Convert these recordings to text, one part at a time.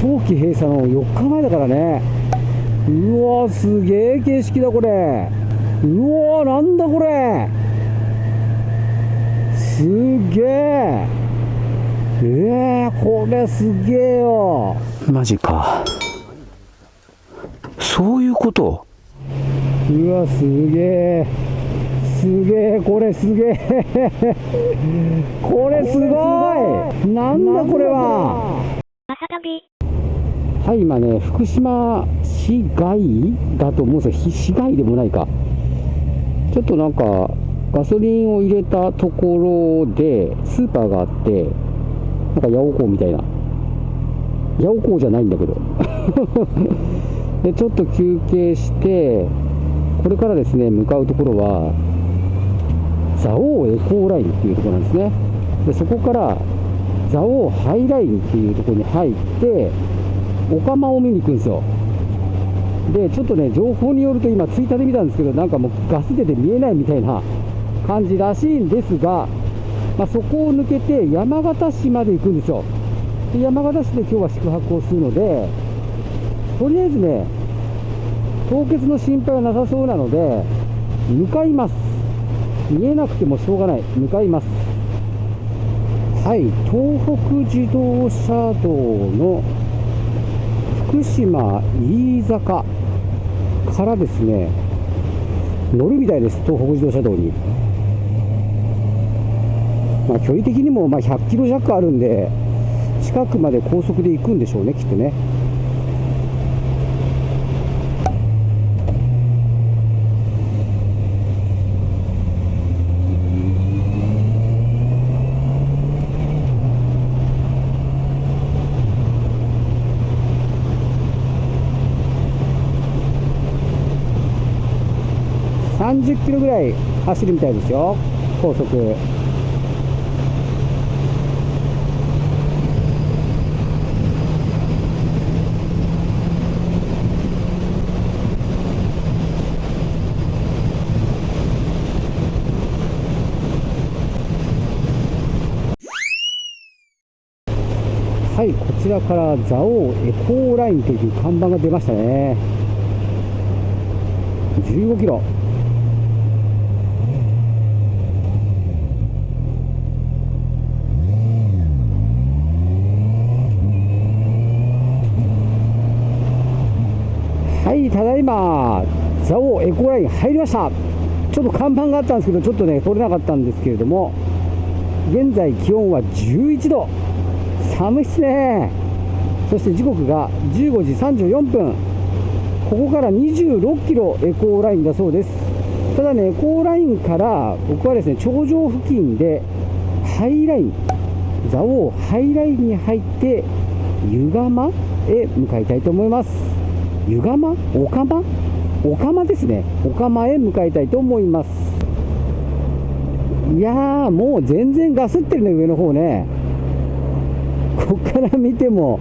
冬季閉鎖の4日前だからね。うわすげえ景色だこれ。うわなんだこれ。すげえ。えー、これすげえよ。マジか。そういうこと？うわすげえ。すげえこれすげえ。これすごい。なんだこれははい今ね福島市街だと思うんですよ。市街でもないか。ちょっとなんかガソリンを入れたところでスーパーがあってなんか八百港みたいな。八百港じゃないんだけど。でちょっと休憩してこれからですね向かうところは蔵王エコーラインっていうところなんですね。でそこから蔵王ハイラインっていうところに入ってオカマを見に行くんですよ。でちょっとね情報によると今ツイッターで見たんですけどなんかもうガス出て見えないみたいな感じらしいんですが、まあ、そこを抜けて山形市まで行くんですよ。で山形市で今日は宿泊をするのでとりあえずね凍結の心配はなさそうなので向かいます。見えなくてもしょうがない。向かいます。はい東北自動車道の福島飯坂からですね乗るみたいです東北自動車道に。まあ距離的にもま100キロ弱あるんで近くまで高速で行くんでしょうねきっとね。キロぐらい走るみたいですよ。高速。はいこちらから蔵王エコーラインという看板が出ましたね。15キロ。はいただいま蔵王エコライン入りました。ちょっと看板があったんですけどちょっとね取れなかったんですけれども現在気温は11度。寒いっすね。そして時刻が15時34分。ここから26キロエコーラインだそうです。ただねエコーラインから僕はですね頂上付近でハイライン蔵王ハイラインに入って湯釜へ向かいたいと思います。湯釜？お釜？お釜ですね。お釜へ向かいたいと思います。いやーもう全然ガスってるね上の方ね。こっから見ても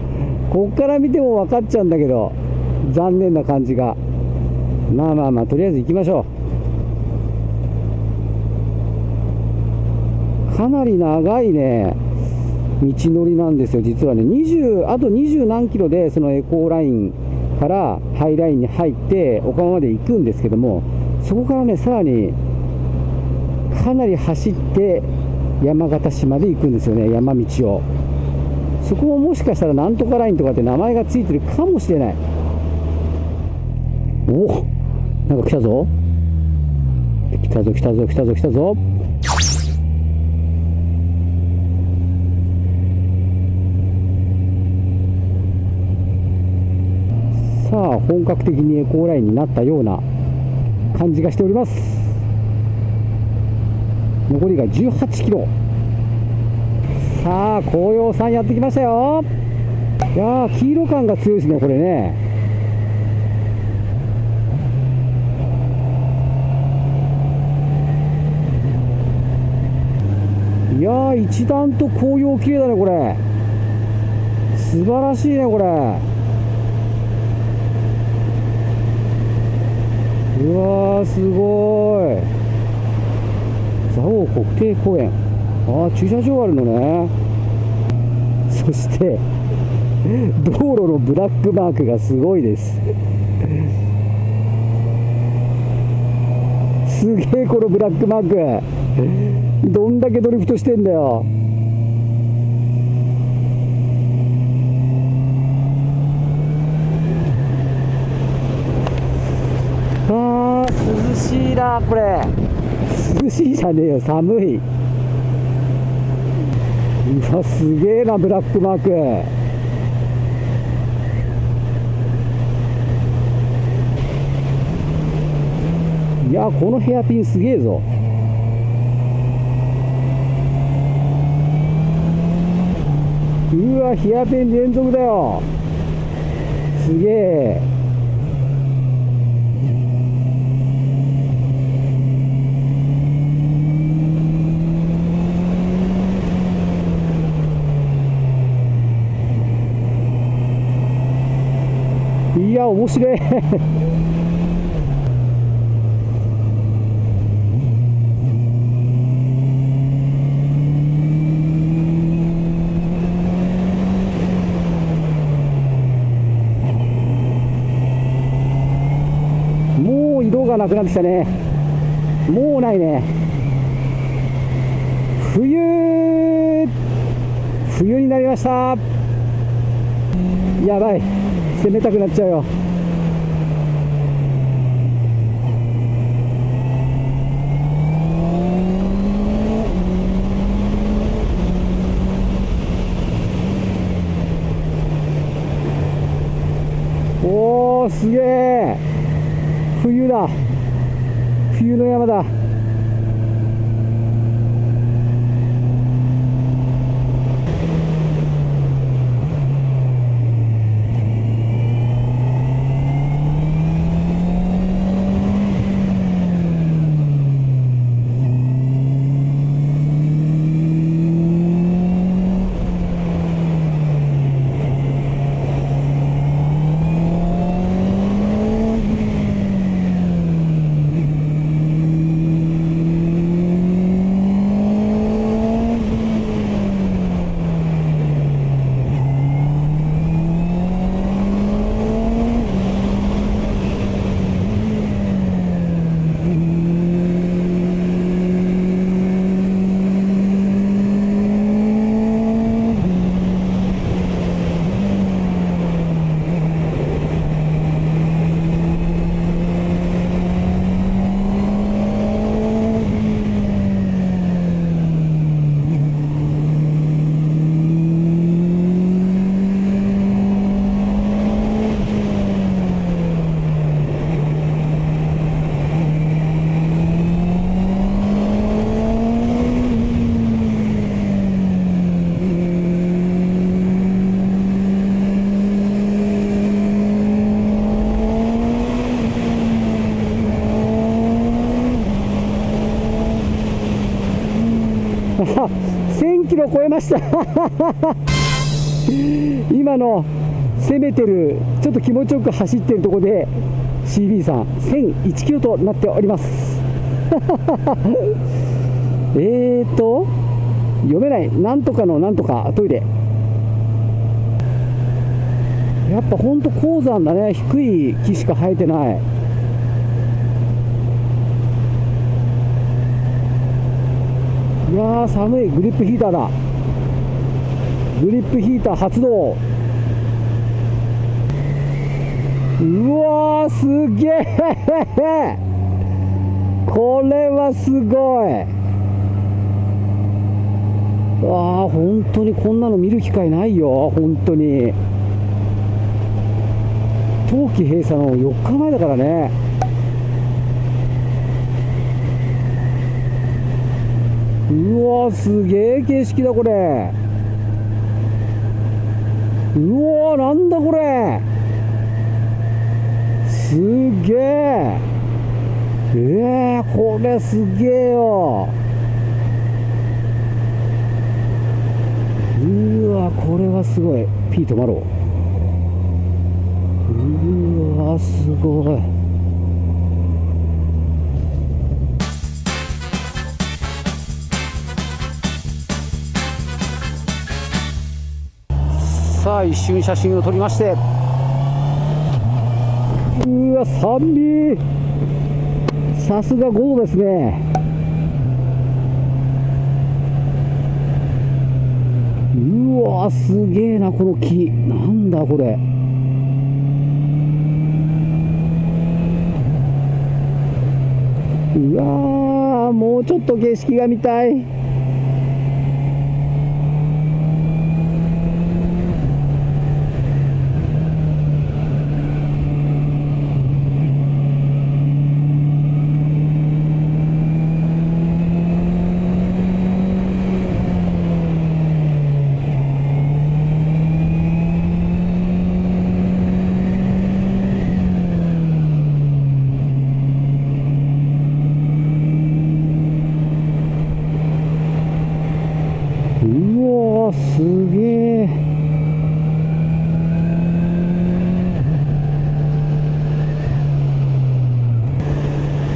こっから見ても分かっちゃうんだけど残念な感じが。まあまあまあとりあえず行きましょう。かなり長いね道のりなんですよ実はね。20あと20何キロでそのエコーライン。からハイラインに入って岡山まで行くんですけどもそこからねさらにかなり走って山形市まで行くんですよね山道を。そこももしかしたらなんとかラインとかって名前がついてるかもしれない。おなんか来たぞ。来たぞ来たぞ来たぞ来たぞ。さあ本格的にエコーラインになったような感じがしております。残りが18キロ。さあ紅葉さんやってきましたよ。いやー黄色感が強いですねこれね。いやー一段と紅葉綺麗だねこれ。素晴らしいねこれ。うわーすごい。蔵王国定公園。ああ駐車場あるのね。そして道路のブラックマークがすごいです。すげえこのブラックマーク。どんだけドリフトしてんだよあー涼しいなこれ。涼しいじゃねえよ寒い。うわすげえなブラックマーク。いやこのヘアピンすげえぞ。うわヘアピン連続だよ。すげえ。いや面白い。もう色がなくなってきたね。もうないね。冬冬になりました。やばい。攻めたくなっちゃうよ。おおすげえ冬だ。冬の山だ。超えました。今の攻めてるちょっと気持ちよく走ってるところで CB さん1001キロとなっております。えーと読めないなんとかのなんとかトイレ。やっぱほんと鉱山だね。低い木しか生えてない。いやー寒い。グリップヒーターだ。グリップヒーター発動。うわーすげえ これはすごい。わあ本当にこんなの見る機会ないよ本当に。冬季閉鎖の4日前だからね。うわすげえ景色だこれ。うわなんだこれ。すげええー、これすげえよ。うわこれはすごい。P 止まろう。うわすごい。さあ一瞬写真を撮りまして。うわ寒いさすが5度ですね。うわすげえなこの木。なんだこれ。うわもうちょっと景色が見たいうわすげえ。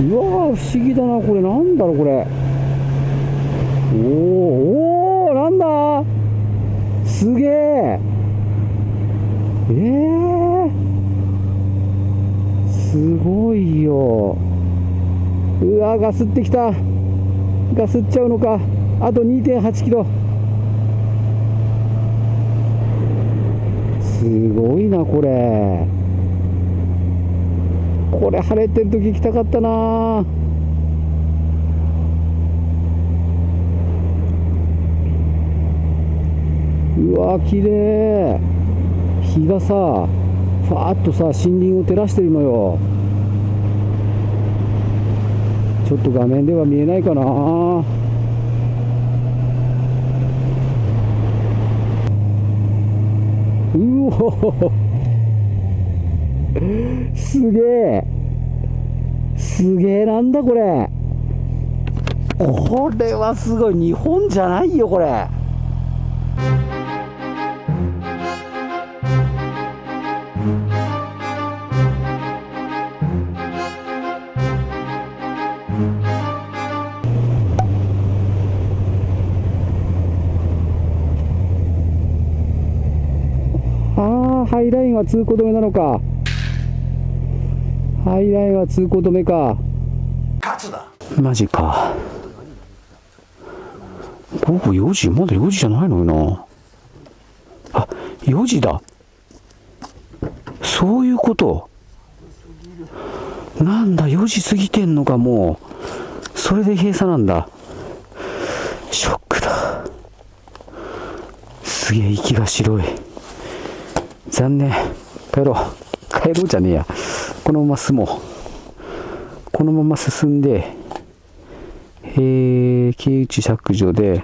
うわ不思議だなこれ。なんだろうこれ。おーおーなんだ。すげえ。えー、すごいよ。うわガスってきた。ガスっちゃうのか。あと2.8キロすごいこれ。これ晴れてる時行きたかったな。うわ綺麗。日がさファーッとさ森林を照らしてるのよ。ちょっと画面では見えないかな。うおすげえ。すげえなんだこれ。これはすごい。日本じゃないよこれ。あハイラインは通行止めなのか。ハイラインは通行止めかマジか。午後4時まだ4時じゃないのよな。あ、4時だ。そういうこと。なんだ、4時過ぎてんのか、もう。それで閉鎖なんだ。ショックだ。すげえ息が白い。残念。帰ろう。帰ろうじゃねえや。このまま進もう。このまま進んで、えー、京内削除で、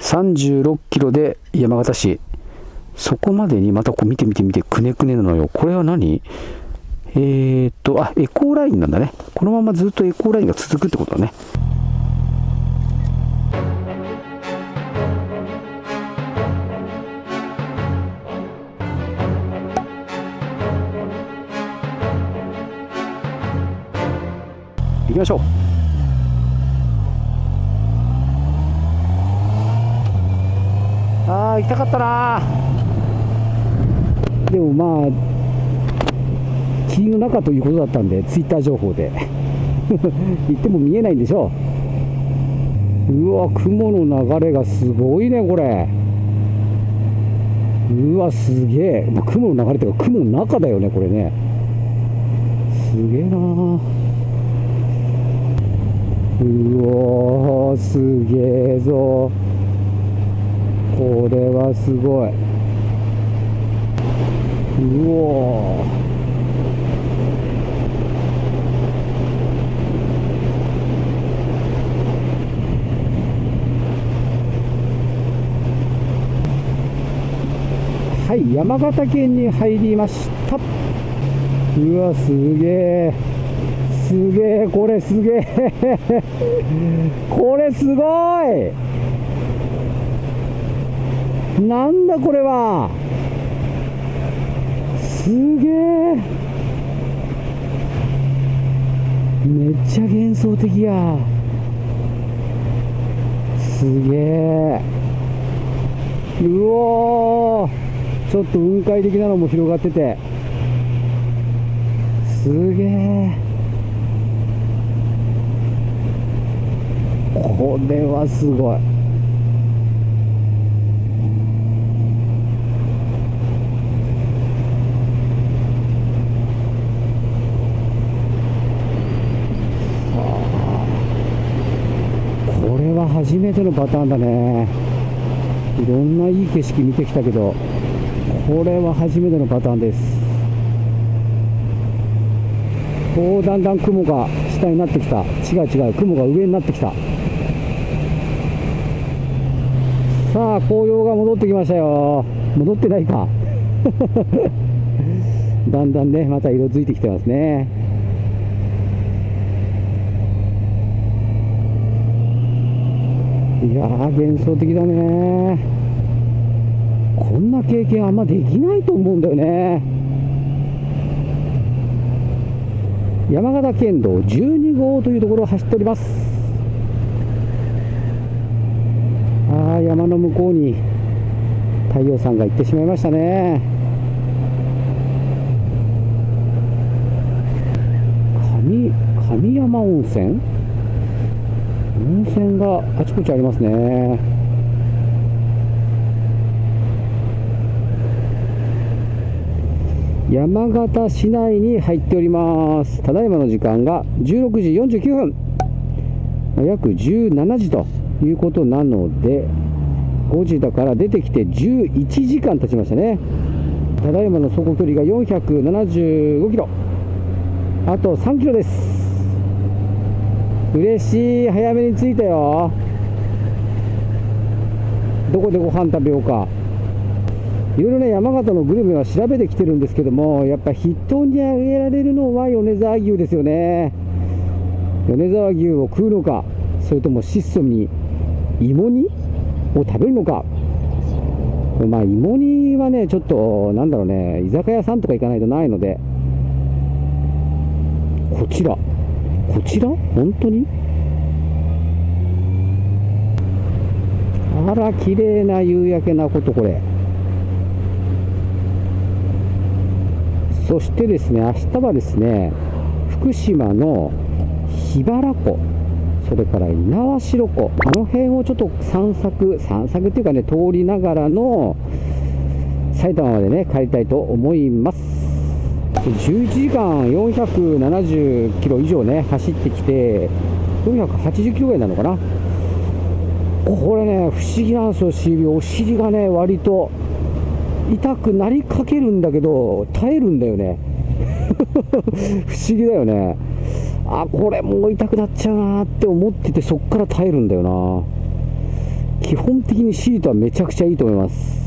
36キロで山形市。そこまでにまたこう見て見て見て、くねくねなのよ。これは何？えーっと、あ、エコーラインなんだね。このままずっとエコーラインが続くってことだね。ましょう。ああ行きたかったな。でもまあ霧の中ということだったんでツイッター情報で。行っても見えないんでしょう。うわ雲の流れがすごいねこれ。うわすげえ。まあ雲の流れというか雲の中だよねこれね。すげえな。うわすげえぞ。これはすごい。うおはい山形県に入りました。うわすげえすげえこれすげえ。これすごい。なんだこれは。すげえ。めっちゃ幻想的や。すげえ。うおー。ちょっと雲海的なのも広がってて。すげえ。これはすごい。これは初めてのパターンだね。いろんないい景色見てきたけどこれは初めてのパターンです。こうだんだん雲が下になってきた。違う違う雲が上になってきた。さあ紅葉が戻ってきましたよ。戻ってないか。だんだんねまた色づいてきてますね。いやー幻想的だね。こんな経験あんまできないと思うんだよね。山形県道12号というところを走っておりますああ山の向こうに太陽さんが行ってしまいましたね。上上山温泉？温泉があちこちありますね。山形市内に入っております。ただいまの時間が16時49分。ま約17時ということなので5時だから出てきて11時間経ちましたね。ただいまの走行距離が475キロ。あと3キロです。嬉しい。早めに着いたよ。どこでご飯食べようか。いろいろね山形のグルメは調べてきてるんですけどもやっぱ筆頭に挙げられるのは米沢牛ですよね。米沢牛を食うのかそれとも質素に芋煮を食べるのか。まあ芋煮はねちょっとなんだろうね居酒屋さんとか行かないとないので。こちら。こちら？本当に？あら綺麗な夕焼けなことこれ。そしてですね明日はですね福島の桧原湖。それから猪苗代湖あの辺をちょっと散策散策っていうかね通りながらの埼玉までね帰りたいと思います。11時間470キロ以上ね走ってきて480キロぐらいなのかな。これね不思議なんですよ。お尻がね割と痛くなりかけるんだけど耐えるんだよね。不思議だよね。あこれもう痛くなっちゃうなって思っててそっから耐えるんだよな基本的にシートはめちゃくちゃいいと思います。